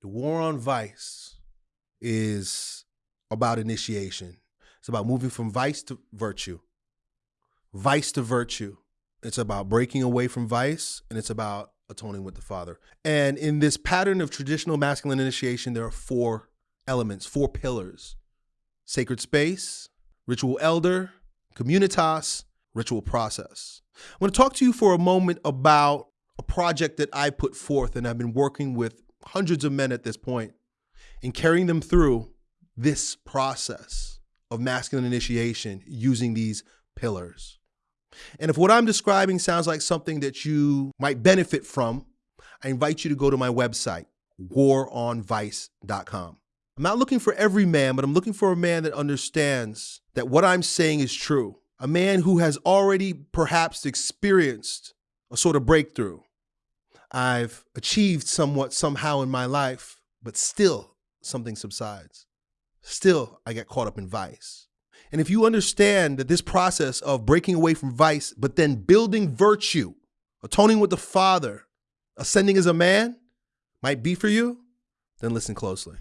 The war on vice is about initiation. It's about moving from vice to virtue, vice to virtue. It's about breaking away from vice, and it's about atoning with the Father. And in this pattern of traditional masculine initiation, there are four elements, four pillars sacred space, ritual elder, communitas, ritual process. I want to talk to you for a moment about a project that I put forth, and I've been working with hundreds of men at this and carrying them through this process of masculine initiation using these pillars. And if what I'm describing sounds like something that you might benefit from, I invite you to go to my website, waronvice.com. I'm not looking for every man, but I'm looking for a man that understands that what I'm saying is true. A man who has already perhaps experienced a sort of breakthrough. I've achieved somewhat somehow in my life, but still something subsides. Still, I get caught up in vice. And if you understand that this process of breaking away from vice, but then building virtue, atoning with the Father, ascending as a man might be for you, then listen closely.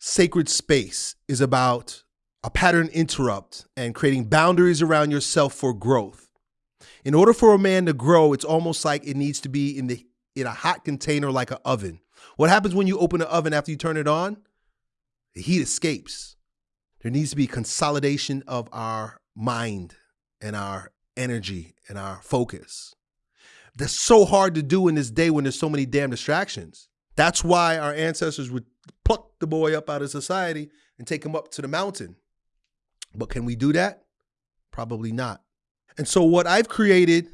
Sacred space is about a pattern interrupt and creating boundaries around yourself for growth. In order for a man to grow, it's almost like it needs to be in the in a hot container like an oven. What happens when you open an oven after you turn it on? The heat escapes. There needs to be consolidation of our mind and our energy and our focus. That's so hard to do in this day when there's so many damn distractions. That's why our ancestors would pluck the boy up out of society and take him up to the mountain. But can we do that? Probably not. And so what I've created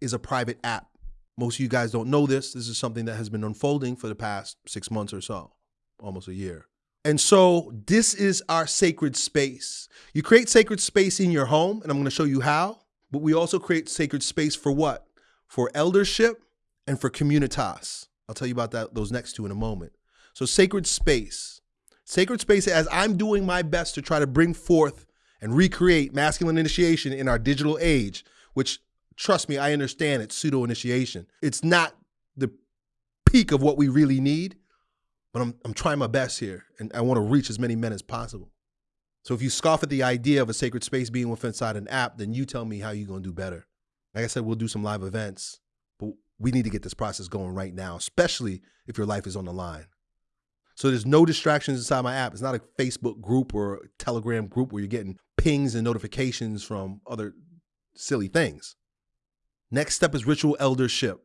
is a private app. Most of you guys don't know this. This is something that has been unfolding for the past six months or so, almost a year. And so this is our sacred space. You create sacred space in your home, and I'm going to show you how. But we also create sacred space for what? For eldership and for communitas. I'll tell you about that those next two in a moment. So sacred space. Sacred space as I'm doing my best to try to bring forth and recreate masculine initiation in our digital age, which trust me, I understand it's pseudo initiation. It's not the peak of what we really need, but I'm, I'm trying my best here and I want to reach as many men as possible. So if you scoff at the idea of a sacred space being within inside an app, then you tell me how you're going to do better. Like I said, we'll do some live events, but we need to get this process going right now, especially if your life is on the line. So there's no distractions inside my app. It's not a Facebook group or a Telegram group where you're getting pings and notifications from other silly things. Next step is ritual eldership.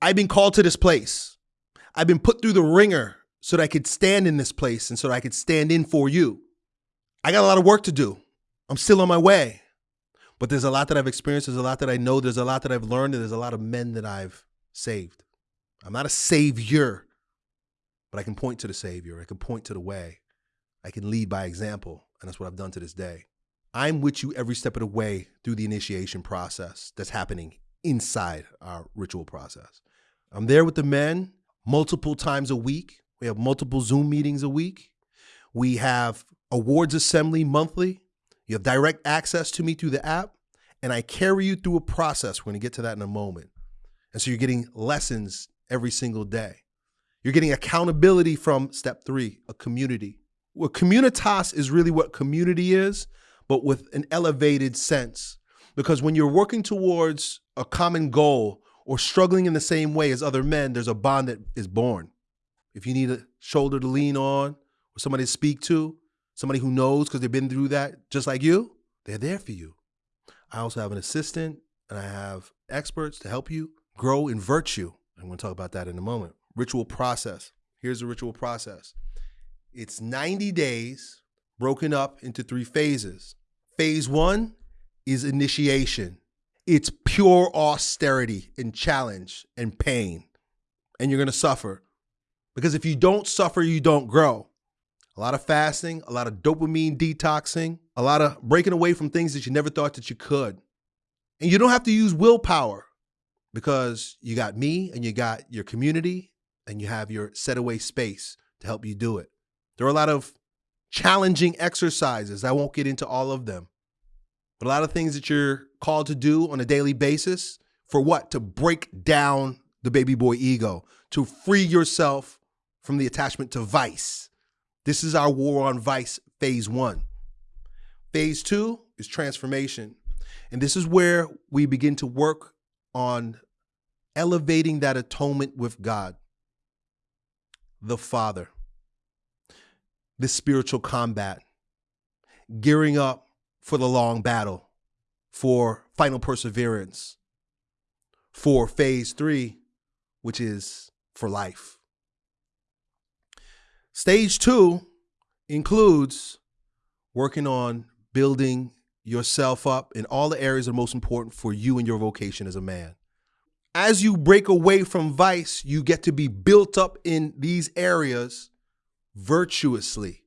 I've been called to this place. I've been put through the wringer so that I could stand in this place and so that I could stand in for you. I got a lot of work to do. I'm still on my way. But there's a lot that I've experienced, there's a lot that I know, there's a lot that I've learned, and there's a lot of men that I've saved. I'm not a savior, but I can point to the savior. I can point to the way. I can lead by example, and that's what I've done to this day. I'm with you every step of the way through the initiation process that's happening inside our ritual process. I'm there with the men multiple times a week. We have multiple Zoom meetings a week. We have awards assembly monthly. You have direct access to me through the app, and I carry you through a process. We're going to get to that in a moment. And so you're getting lessons every single day. You're getting accountability from step three, a community. Well, communitas is really what community is, but with an elevated sense. Because when you're working towards a common goal or struggling in the same way as other men, there's a bond that is born. If you need a shoulder to lean on or somebody to speak to, somebody who knows because they've been through that just like you, they're there for you. I also have an assistant and I have experts to help you grow in virtue. I'm going to talk about that in a moment. Ritual process. Here's the ritual process it's 90 days broken up into three phases. Phase one is initiation. It's pure austerity and challenge and pain. And you're going to suffer. Because if you don't suffer, you don't grow. A lot of fasting, a lot of dopamine detoxing, a lot of breaking away from things that you never thought that you could. And you don't have to use willpower because you got me and you got your community and you have your set away space to help you do it. There are a lot of challenging exercises. I won't get into all of them. But a lot of things that you're called to do on a daily basis for what? To break down the baby boy ego, to free yourself from the attachment to vice. This is our war on vice, phase one. Phase two is transformation. And this is where we begin to work on elevating that atonement with God, the Father, this spiritual combat, gearing up for the long battle, for final perseverance, for phase three, which is for life. Stage two includes working on building yourself up in all the areas that are most important for you and your vocation as a man. As you break away from vice, you get to be built up in these areas virtuously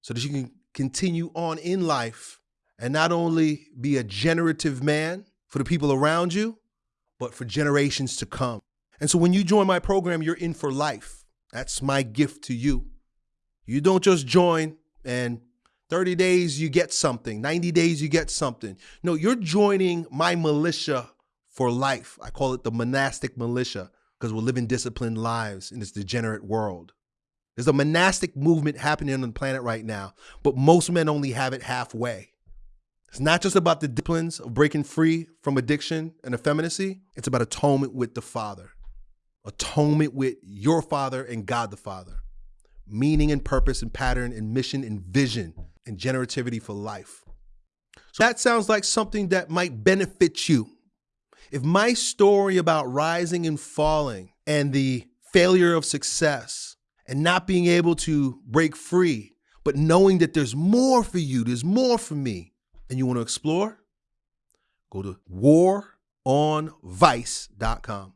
so that you can continue on in life and not only be a generative man for the people around you, but for generations to come. And so when you join my program, you're in for life. That's my gift to you. You don't just join and 30 days you get something, 90 days you get something. No, you're joining my militia for life. I call it the monastic militia because we're living disciplined lives in this degenerate world. There's a monastic movement happening on the planet right now, but most men only have it halfway. It's not just about the disciplines of breaking free from addiction and effeminacy, it's about atonement with the Father, atonement with your Father and God the Father meaning and purpose and pattern and mission and vision and generativity for life. So that sounds like something that might benefit you. If my story about rising and falling and the failure of success and not being able to break free, but knowing that there's more for you, there's more for me, and you want to explore, go to waronvice.com.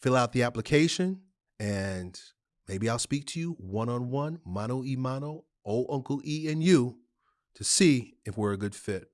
Fill out the application and Maybe I'll speak to you one on one, mano y mano, old Uncle E and you, to see if we're a good fit.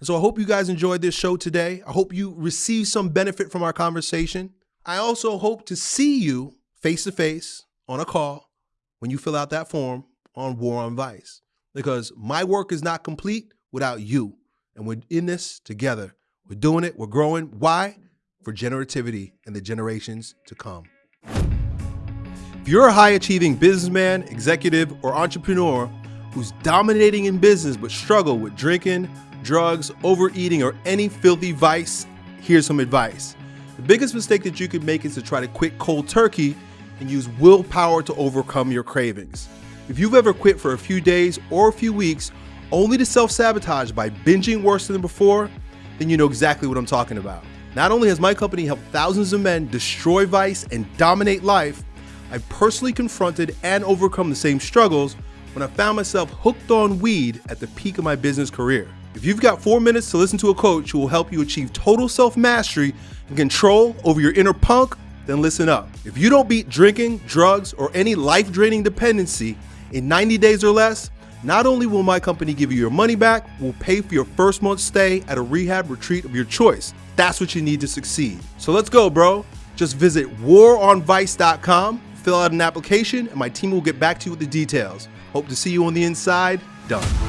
And so I hope you guys enjoyed this show today. I hope you received some benefit from our conversation. I also hope to see you face to face on a call when you fill out that form on War on Vice, because my work is not complete without you. And we're in this together. We're doing it, we're growing. Why? For generativity and the generations to come. If you're a high achieving businessman, executive, or entrepreneur who's dominating in business but struggle with drinking, drugs, overeating, or any filthy vice, here's some advice. The biggest mistake that you could make is to try to quit cold turkey and use willpower to overcome your cravings. If you've ever quit for a few days or a few weeks only to self sabotage by binging worse than before, then you know exactly what I'm talking about. Not only has my company helped thousands of men destroy vice and dominate life, I've personally confronted and overcome the same struggles when I found myself hooked on weed at the peak of my business career. If you've got four minutes to listen to a coach who will help you achieve total self mastery and control over your inner punk, then listen up. If you don't beat drinking, drugs, or any life draining dependency in 90 days or less, not only will my company give you your money back, we'll pay for your first month's stay at a rehab retreat of your choice. That's what you need to succeed. So let's go, bro. Just visit waronvice.com Fill out an application and my team will get back to you with the details. Hope to see you on the inside. Done.